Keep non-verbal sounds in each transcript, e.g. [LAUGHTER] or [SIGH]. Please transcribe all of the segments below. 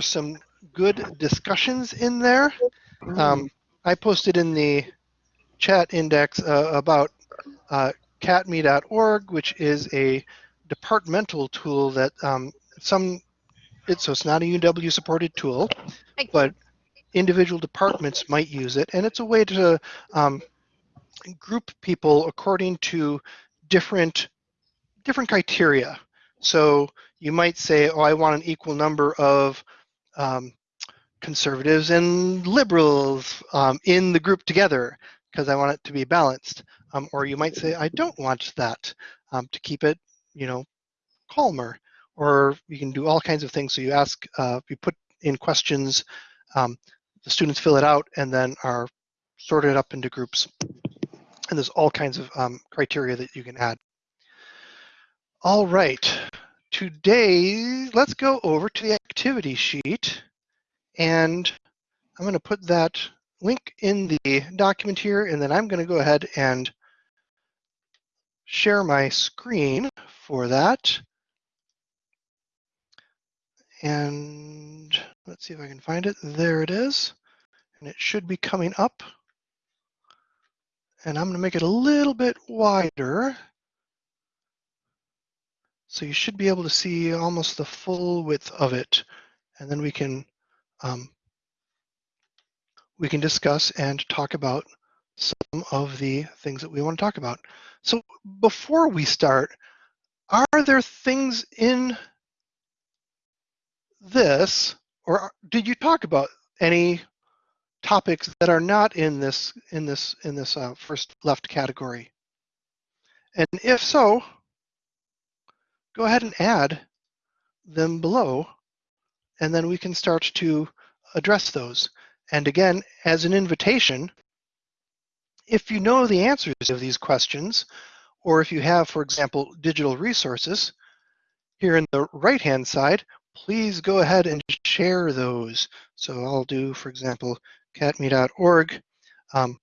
some good discussions in there. Um, I posted in the chat index uh, about uh, catme.org, which is a departmental tool that um, some, it, so it's not a UW supported tool, but individual departments might use it. And it's a way to um, group people according to different, different criteria. So you might say, oh, I want an equal number of um, conservatives and liberals um, in the group together because I want it to be balanced. Um, or you might say, I don't want that um, to keep it, you know, calmer. Or you can do all kinds of things. So you ask, uh, you put in questions, um, the students fill it out and then are sorted up into groups. And there's all kinds of um, criteria that you can add. All right, today, let's go over to the activity sheet. And I'm gonna put that link in the document here, and then I'm gonna go ahead and share my screen for that. And let's see if I can find it. There it is. And it should be coming up. And I'm going to make it a little bit wider. So you should be able to see almost the full width of it. And then we can um, we can discuss and talk about some of the things that we want to talk about. So before we start, are there things in this, or did you talk about any topics that are not in this in this in this uh, first left category? And if so, go ahead and add them below, and then we can start to address those. And again, as an invitation, if you know the answers of these questions, or if you have, for example, digital resources, here in the right-hand side, please go ahead and share those. So I'll do, for example, catme.org. Um,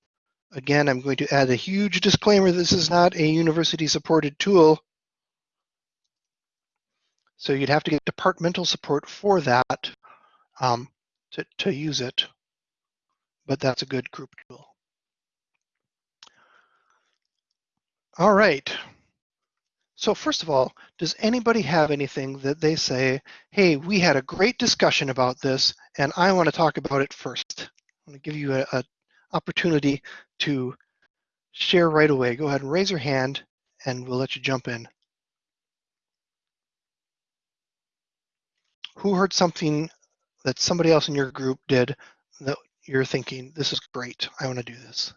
again, I'm going to add a huge disclaimer. This is not a university-supported tool. So you'd have to get departmental support for that um, to, to use it. But that's a good group tool. All right. So first of all, does anybody have anything that they say, hey, we had a great discussion about this and I want to talk about it first? I'm going to give you an opportunity to share right away. Go ahead and raise your hand and we'll let you jump in. Who heard something that somebody else in your group did that you're thinking, this is great, I want to do this?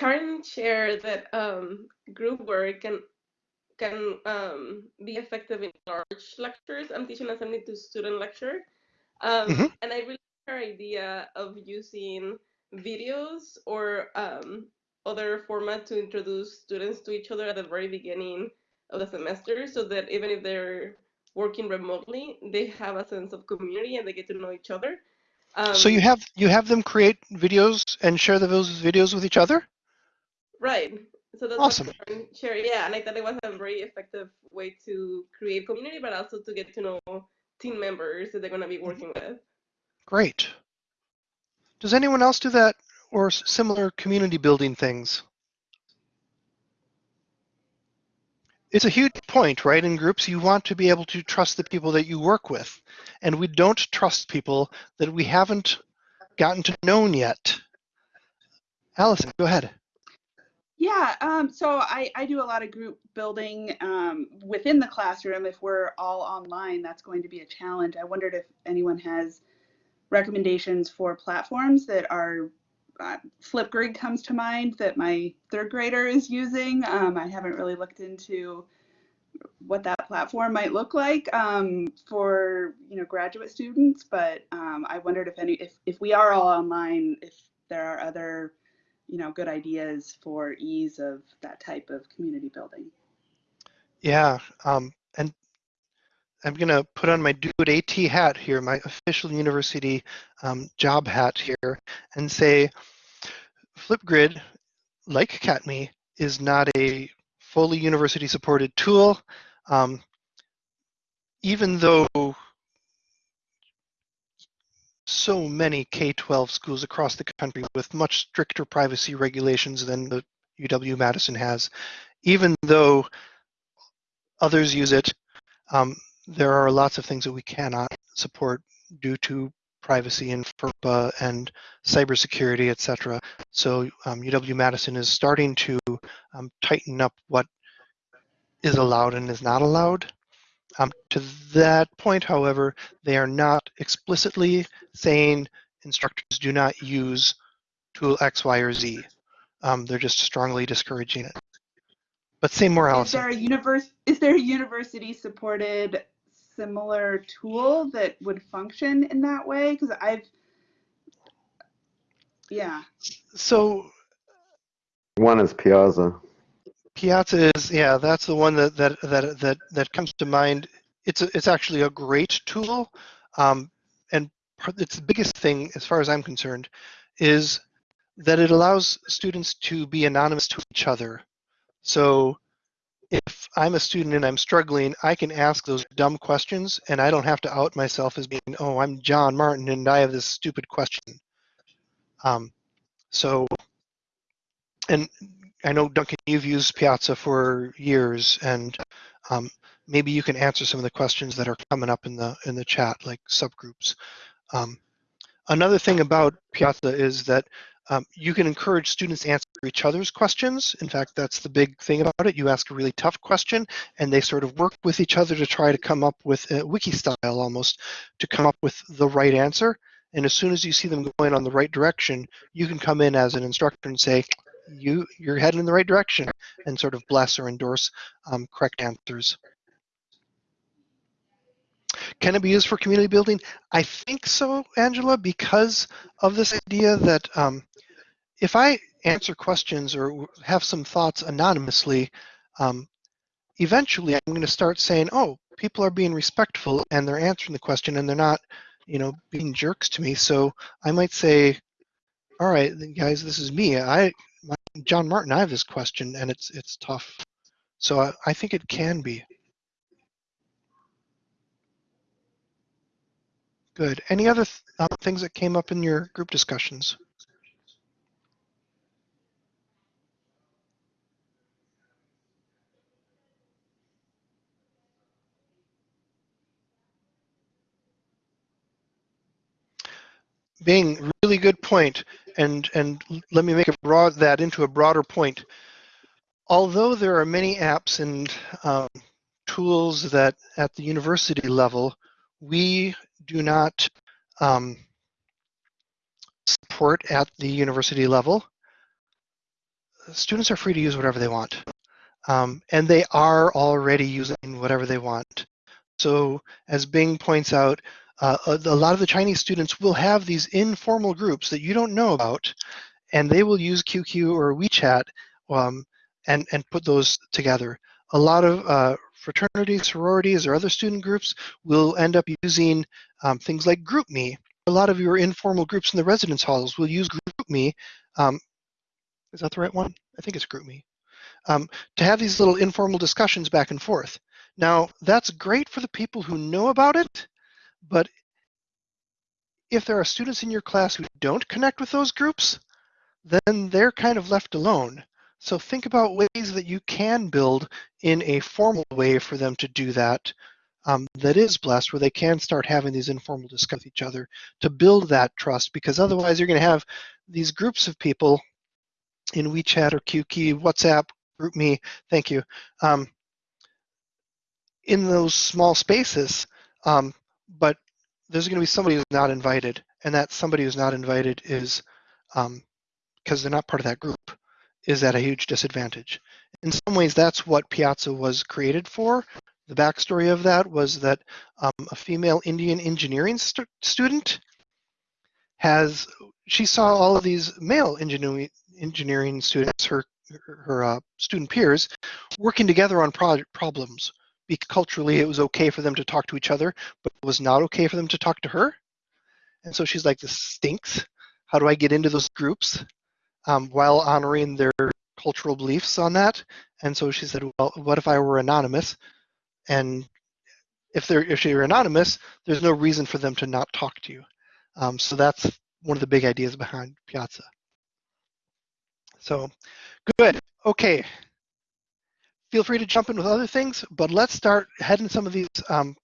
Karen shared that um, group work can can um, be effective in large lectures. I'm teaching a 72 student lecture, um, mm -hmm. and I really like her idea of using videos or um, other format to introduce students to each other at the very beginning of the semester, so that even if they're working remotely, they have a sense of community and they get to know each other. so you um, have you have them create videos and share those videos with each other? Right. So that's awesome. Share, yeah, and I thought it was a very effective way to create community, but also to get to know team members that they're going to be working with. Great. Does anyone else do that or similar community building things? It's a huge point, right? In groups, you want to be able to trust the people that you work with. And we don't trust people that we haven't gotten to know yet. Allison, go ahead. Yeah, um, so I, I do a lot of group building um, within the classroom. If we're all online, that's going to be a challenge. I wondered if anyone has recommendations for platforms that are uh, Flipgrid comes to mind that my third grader is using. Um, I haven't really looked into what that platform might look like um, for you know graduate students, but um, I wondered if any if if we are all online, if there are other you know, good ideas for ease of that type of community building. Yeah, um, I'm going to put on my DoIT hat here, my official university um, job hat here, and say Flipgrid, like CatMe, is not a fully university supported tool. Um, even though so many K-12 schools across the country with much stricter privacy regulations than the UW-Madison has, even though others use it, um, there are lots of things that we cannot support due to privacy and FERPA and cybersecurity, et cetera. So um, UW-Madison is starting to um, tighten up what is allowed and is not allowed. Um, to that point, however, they are not explicitly saying instructors do not use tool X, Y, or Z. Um, they're just strongly discouraging it. But say more, Is Allison. there a universe? Is there a university-supported similar tool that would function in that way? Because I've, yeah. So One is Piazza. Piazza is, yeah, that's the one that that that that that comes to mind. It's a, it's actually a great tool, um, and part- its the biggest thing, as far as I'm concerned, is that it allows students to be anonymous to each other. So if I'm a student and I'm struggling, I can ask those dumb questions, and I don't have to out myself as being, oh, I'm John Martin and I have this stupid question. Um, so, and I know Duncan, you've used Piazza for years, and um, maybe you can answer some of the questions that are coming up in the in the chat, like subgroups. Um, another thing about Piazza is that um, you can encourage students to answer each other's questions. In fact, that's the big thing about it. You ask a really tough question, and they sort of work with each other to try to come up with a wiki style almost to come up with the right answer. And as soon as you see them going on the right direction, you can come in as an instructor and say, you you're heading in the right direction and sort of bless or endorse um, correct answers. Can it be used for community building? I think so, Angela, because of this idea that um, if I answer questions or have some thoughts anonymously, um, eventually I'm going to start saying, oh, people are being respectful and they're answering the question and they're not, you know, being jerks to me. So I might say, all right, guys, this is me. I John Martin, I have this question, and it's it's tough. So I, I think it can be. Good. Any other th things that came up in your group discussions? Being really good point, and and let me make a broad that into a broader point. Although there are many apps and um, tools that at the university level we do not um, support at the university level, students are free to use whatever they want. Um, and they are already using whatever they want. So as Bing points out, uh, a, a lot of the Chinese students will have these informal groups that you don't know about, and they will use QQ or WeChat um, and, and put those together. A lot of uh, fraternities, sororities, or other student groups will end up using um, things like GroupMe. A lot of your informal groups in the residence halls will use GroupMe. Um, is that the right one? I think it's GroupMe. Um, to have these little informal discussions back and forth. Now, that's great for the people who know about it, but if there are students in your class who don't connect with those groups, then they're kind of left alone. So think about ways that you can build in a formal way for them to do that um, that is blessed, where they can start having these informal discussions with each other to build that trust, because otherwise you're going to have these groups of people in WeChat or QQ, WhatsApp, GroupMe, thank you, um, in those small spaces, um, but there's going to be somebody who's not invited, and that somebody who's not invited is because um, they're not part of that group is at a huge disadvantage. In some ways, that's what Piazza was created for. The backstory of that was that um, a female Indian engineering st student has, she saw all of these male engineering, engineering students, her, her uh, student peers, working together on pro problems. Because culturally, it was okay for them to talk to each other, but it was not okay for them to talk to her. And so she's like, this stinks. How do I get into those groups? Um, while honoring their cultural beliefs on that. And so she said, well, what if I were anonymous? And if they're if you're anonymous, there's no reason for them to not talk to you. Um, so that's one of the big ideas behind Piazza. So good. Okay. Feel free to jump in with other things, but let's start heading some of these um,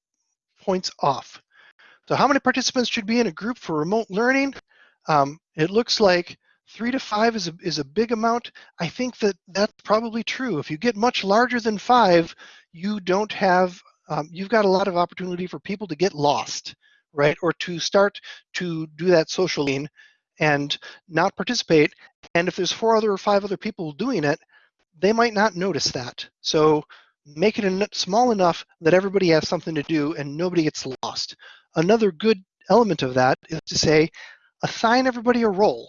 points off. So how many participants should be in a group for remote learning? Um, it looks like three to five is a, is a big amount. I think that that's probably true. If you get much larger than five, you don't have, um, you've got a lot of opportunity for people to get lost, right? Or to start to do that social lean and not participate. And if there's four other or five other people doing it, they might not notice that. So make it small enough that everybody has something to do and nobody gets lost. Another good element of that is to say, assign everybody a role.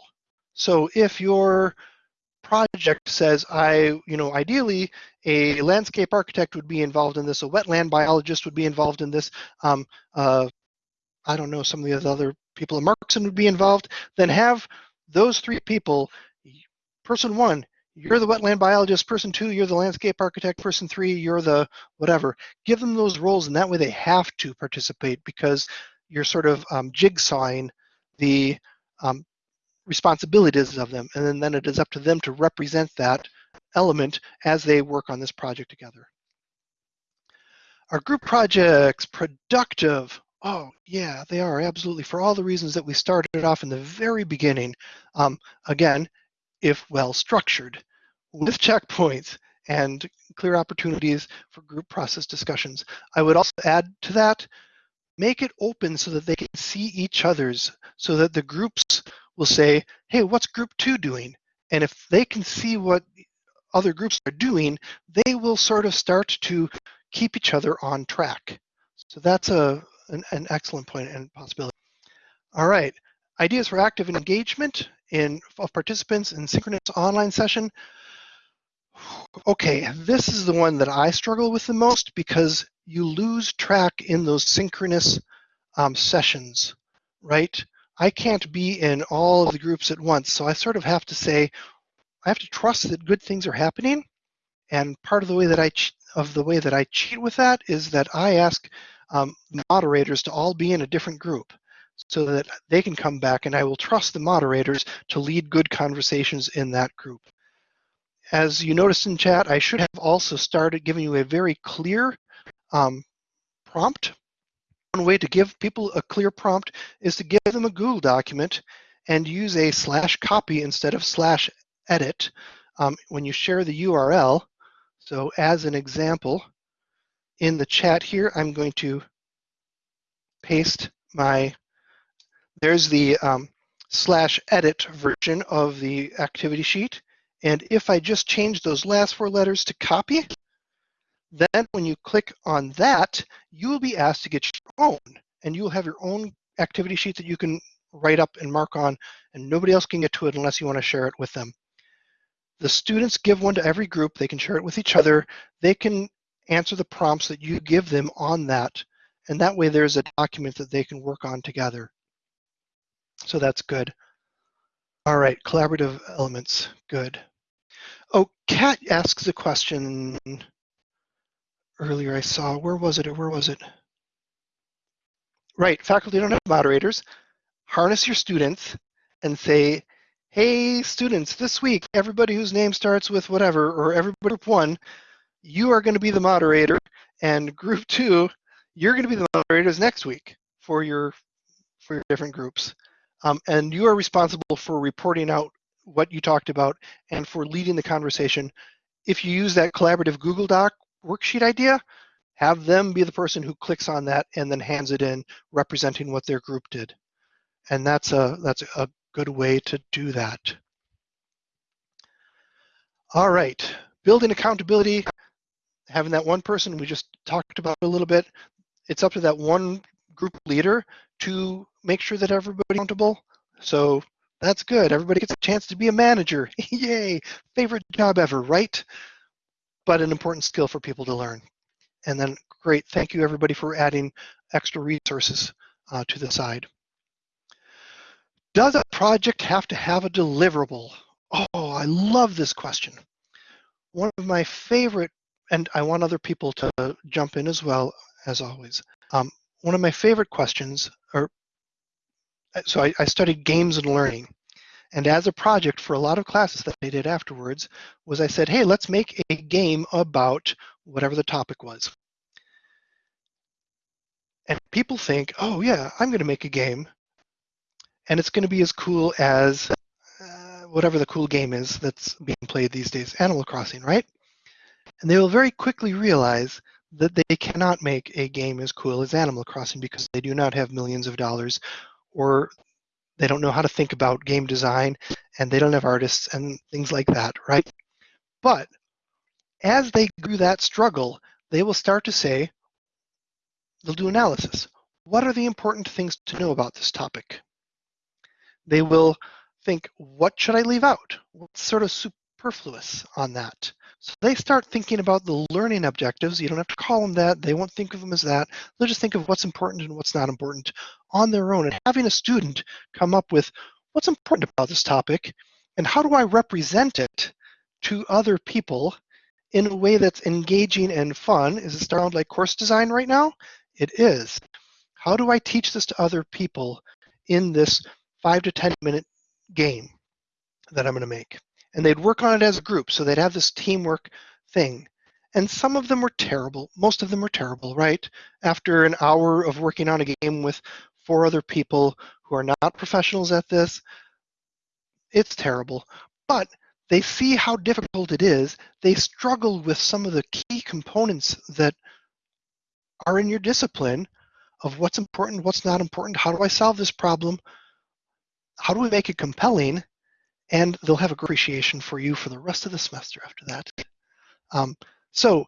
So if your project says, I, you know, ideally a landscape architect would be involved in this, a wetland biologist would be involved in this, um, uh, I don't know, some of the other people at Markson would be involved, then have those three people, person one, you're the wetland biologist, person two, you're the landscape architect, person three, you're the whatever. Give them those roles, and that way they have to participate because you're sort of um, jigsawing the um, responsibilities of them, and then, then it is up to them to represent that element as they work on this project together. Are group projects productive? Oh, yeah, they are, absolutely, for all the reasons that we started off in the very beginning. Um, again, if well structured, with checkpoints and clear opportunities for group process discussions. I would also add to that, make it open so that they can see each other's, so that the groups will say, hey, what's group two doing? And if they can see what other groups are doing, they will sort of start to keep each other on track. So that's a, an, an excellent point and possibility. All right, ideas for active engagement in of participants in synchronous online session. Okay, this is the one that I struggle with the most because you lose track in those synchronous um, sessions, right? I can't be in all of the groups at once, so I sort of have to say, I have to trust that good things are happening. And part of the way that I of the way that I cheat with that is that I ask um, moderators to all be in a different group so that they can come back and I will trust the moderators to lead good conversations in that group. As you noticed in chat, I should have also started giving you a very clear um, prompt. One way to give people a clear prompt is to give them a Google document and use a slash copy instead of slash edit um, when you share the URL. So as an example, in the chat here, I'm going to paste my there's the um, slash edit version of the activity sheet. And if I just change those last four letters to copy, then when you click on that, you will be asked to get your own, and you'll have your own activity sheet that you can write up and mark on, and nobody else can get to it unless you want to share it with them. The students give one to every group. They can share it with each other. They can answer the prompts that you give them on that, and that way there's a document that they can work on together. So that's good. All right, collaborative elements, good. Oh, Kat asks a question earlier I saw. Where was it where was it? Right, faculty don't have moderators. Harness your students and say, hey, students, this week, everybody whose name starts with whatever, or everybody group one, you are going to be the moderator, and group two, you're going to be the moderators next week for your for your different groups. Um, and you are responsible for reporting out what you talked about and for leading the conversation. If you use that collaborative Google Doc worksheet idea, have them be the person who clicks on that and then hands it in representing what their group did. And that's a, that's a good way to do that. All right, building accountability, having that one person we just talked about a little bit, it's up to that one group leader to make sure that everybody's accountable. So that's good. Everybody gets a chance to be a manager. [LAUGHS] Yay! Favorite job ever, right? But an important skill for people to learn. And then, great. Thank you, everybody, for adding extra resources uh, to the side. Does a project have to have a deliverable? Oh, I love this question. one of my favorite, and I want other people to jump in as well, as always. Um, one of my favorite questions, or so I, I studied games and learning. And as a project for a lot of classes that I did afterwards, was I said, hey, let's make a game about whatever the topic was. And people think, oh yeah, I'm going to make a game, and it's going to be as cool as uh, whatever the cool game is that's being played these days, Animal Crossing, right? And they will very quickly realize that they cannot make a game as cool as Animal Crossing because they do not have millions of dollars or they don't know how to think about game design and they don't have artists and things like that, right? But as they go that struggle, they will start to say, they'll do analysis. What are the important things to know about this topic? They will think, what should I leave out? What's sort of superfluous on that? So they start thinking about the learning objectives. You don't have to call them that. They won't think of them as that. They'll just think of what's important and what's not important on their own. And having a student come up with what's important about this topic and how do I represent it to other people in a way that's engaging and fun. Is it sound like course design right now? It is. How do I teach this to other people in this five to 10 minute game that I'm going to make? And they'd work on it as a group. So they'd have this teamwork thing. And some of them were terrible. Most of them were terrible, right? After an hour of working on a game with four other people who are not professionals at this, it's terrible. But they see how difficult it is. They struggle with some of the key components that are in your discipline of what's important, what's not important, how do I solve this problem, how do we make it compelling, and they'll have a great appreciation for you for the rest of the semester after that. Um, so,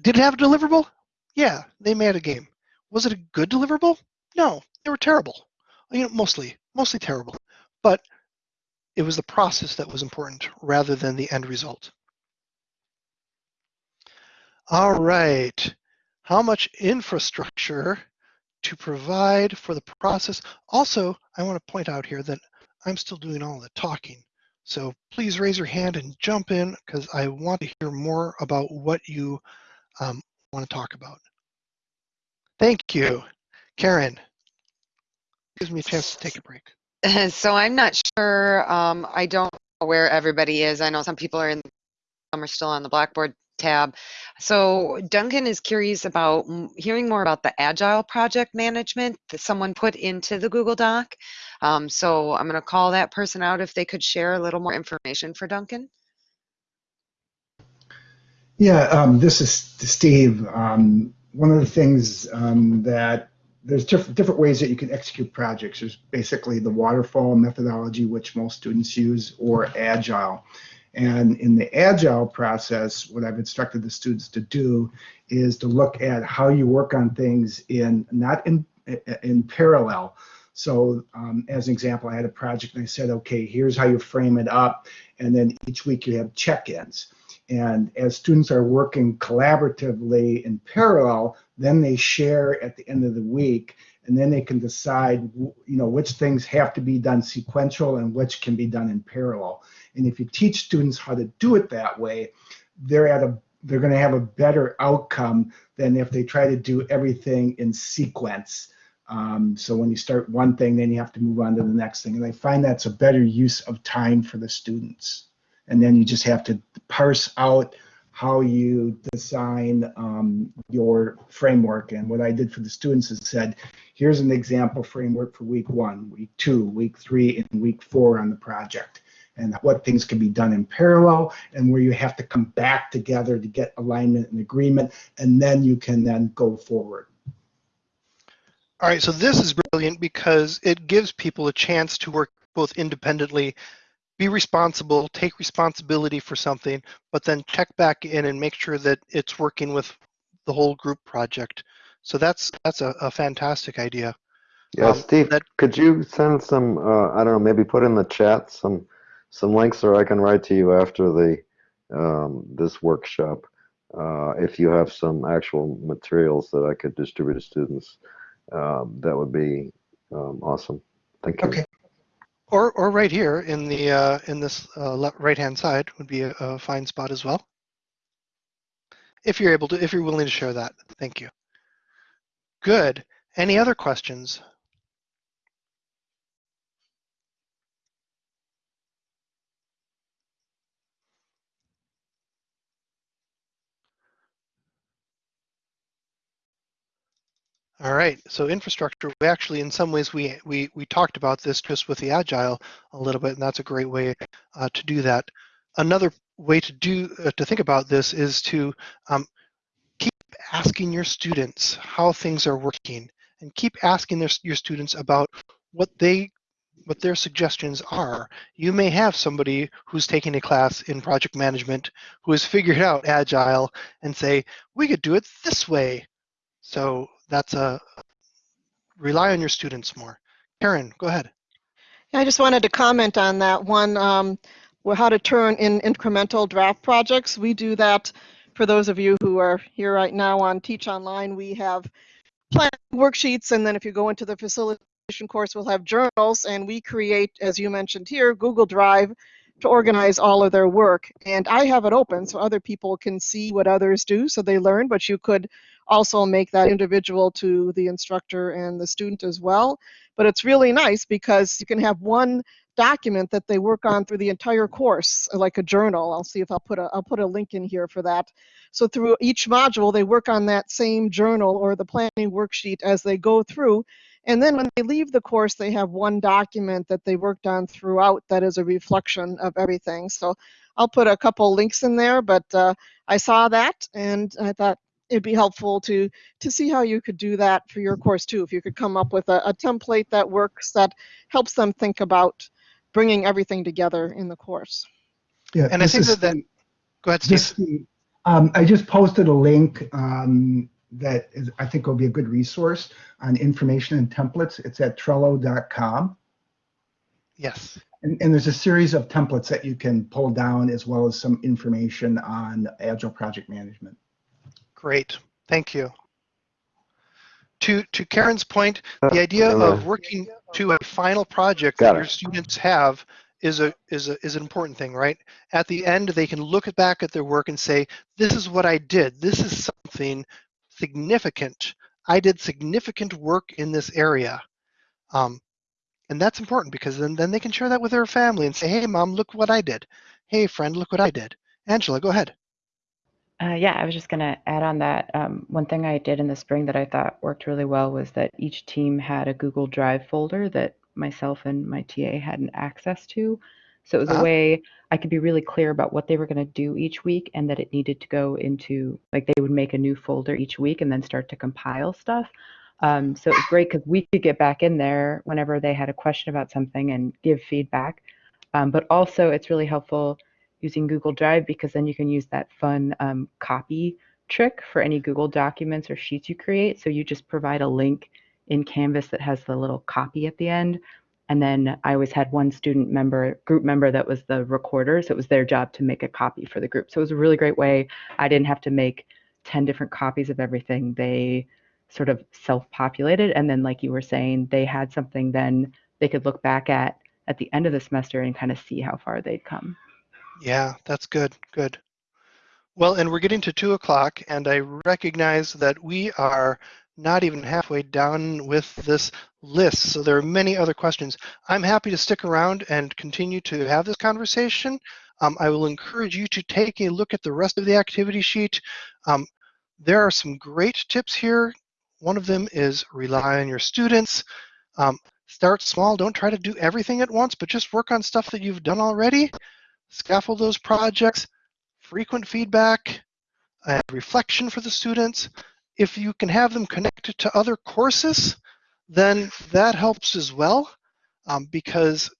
did it have a deliverable? Yeah, they made a game. Was it a good deliverable? No, they were terrible. You know, mostly, mostly terrible. But it was the process that was important rather than the end result. All right, how much infrastructure to provide for the process? Also, I want to point out here that I'm still doing all the talking. So please raise your hand and jump in because I want to hear more about what you um, want to talk about. Thank you. Karen, gives me a chance to take a break. [LAUGHS] So I'm not sure, um, I don't know where everybody is. I know some people are in, some are still on the Blackboard tab. So Duncan is curious about hearing more about the Agile project management that someone put into the Google Doc. Um, so I'm going to call that person out if they could share a little more information for Duncan. Yeah, um, this is Steve. Um, one of the things um, that there's diff- different ways that you can execute projects. There's basically the waterfall methodology, which most students use, or agile. And in the agile process, what I've instructed the students to do is to look at how you work on things in not in in parallel. So, um, as an example, I had a project and I said, okay, here's how you frame it up, and then each week you have check-ins. And as students are working collaboratively in parallel, then they share at the end of the week, and then they can decide, you know, which things have to be done sequential and which can be done in parallel. And if you teach students how to do it that way, they're at a they're going to have a better outcome than if they try to do everything in sequence. Um, so when you start one thing, then you have to move on to the next thing. And I find that's a better use of time for the students. And then you just have to parse out how you design um, your framework. And what I did for the students is said, here's an example framework for week one, week two, week three, and week four on the project and what things can be done in parallel and where you have to come back together to get alignment and agreement and then you can then go forward all right so this is brilliant because it gives people a chance to work both independently be responsible take responsibility for something but then check back in and make sure that it's working with the whole group project so that's that's a, a fantastic idea Yeah, Um, Steve, that- could you send some, uh, I don't know, maybe put in the chat some, some links or I can write to you after the, um, this workshop. Uh, if you have some actual materials that I could distribute to students, um, that would be, um, awesome. Thank you. okay Or, or right here in the uh, in this uh, right-hand side would be a, a fine spot as well. If you're able to, if you're willing to share that, thank you. Good. Any other questions? All right, so infrastructure, we actually, in some ways, we, we, we talked about this just with the Agile a little bit, and that's a great way uh, to do that. Another way to do, uh, to think about this is to um, keep asking your students how things are working and keep asking their, your students about what they, what their suggestions are. You may have somebody who's taking a class in project management who has figured out Agile and say, we could do it this way. So that's a rely on your students more. Karen, go ahead. I just wanted to comment on that one, um, how to turn in incremental draft projects. We do that for those of you who are here right now on Teach Online. We have plan worksheets, and then if you go into the facilitation course, we'll have journals, and we create, as you mentioned here, Google Drive to organize all of their work. And I have it open so other people can see what others do, so they learn, but you could also make that individual to the instructor and the student as well. But it's really nice because you can have one document that they work on through the entire course, like a journal. I'll see if I'll put a I'll put a link in here for that. So through each module, they work on that same journal or the planning worksheet as they go through. And then when they leave the course, they have one document that they worked on throughout that is a reflection of everything. So I'll put a couple links in there, but uh, I saw that and I thought it'd be helpful to to see how you could do that for your course too. If you could come up with a, a template that works that helps them think about bringing everything together in the course. Yeah, And I think is that, then, go ahead, Steve. This, Steve. Um, I just posted a link um, that is, I think will be a good resource on information and templates. It's at Trello.com. Yes. And, and there's a series of templates that you can pull down as well as some information on Agile project management. Great. Thank you. To to Karen's point, the idea of working to a final project Got that it. your students have is a is a is an important thing, right? At the end, they can look back at their work and say, "This is what I did. This is something significant. I did significant work in this area." Um, and that's important because then then they can share that with their family and say, "Hey, mom, look what I did. Hey, friend, look what I did." Angela, go ahead. Uh, yeah, I was just going to add on that. Um, one thing I did in the spring that I thought worked really well was that each team had a Google Drive folder that myself and my TA had an access to. So it was Uh-huh. a way I could be really clear about what they were going to do each week and that it needed to go into, like, they would make a new folder each week and then start to compile stuff. Um, so it was great because we could get back in there whenever they had a question about something and give feedback. Um, but also, it's really helpful using Google Drive because then you can use that fun um, copy trick for any Google documents or sheets you create. So you just provide a link in Canvas that has the little copy at the end. And then I always had one student member, group member that was the recorder. So it was their job to make a copy for the group. So it was a really great way. I didn't have to make 10 different copies of everything. They sort of self populated. And then, like you were saying, they had something then they could look back at at the end of the semester and kind of see how far they'd come. Yeah, that's good. Good. Well, and we're getting to two o'clock, and I recognize that we are not even halfway down with this list. So there are many other questions. I'm happy to stick around and continue to have this conversation. Um, I will encourage you to take a look at the rest of the activity sheet. Um, there are some great tips here. One of them is rely on your students. Um, start small. Don't try to do everything at once, but just work on stuff that you've done already scaffold those projects, frequent feedback, and reflection for the students. If you can have them connected to other courses, then that helps as well um, because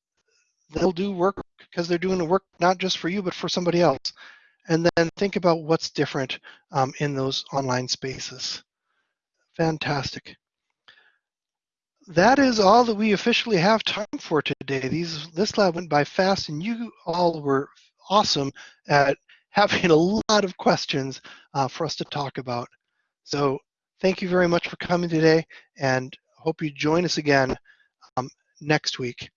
they'll do work because they're doing the work not just for you but for somebody else. And then think about what's different um, in those online spaces. Fantastic. That is all that we officially have time for today. These this lab went by fast, and you all were awesome at [LAUGHS] having a lot of questions uh, for us to talk about. So thank you very much for coming today, and hope you join us again um, next week.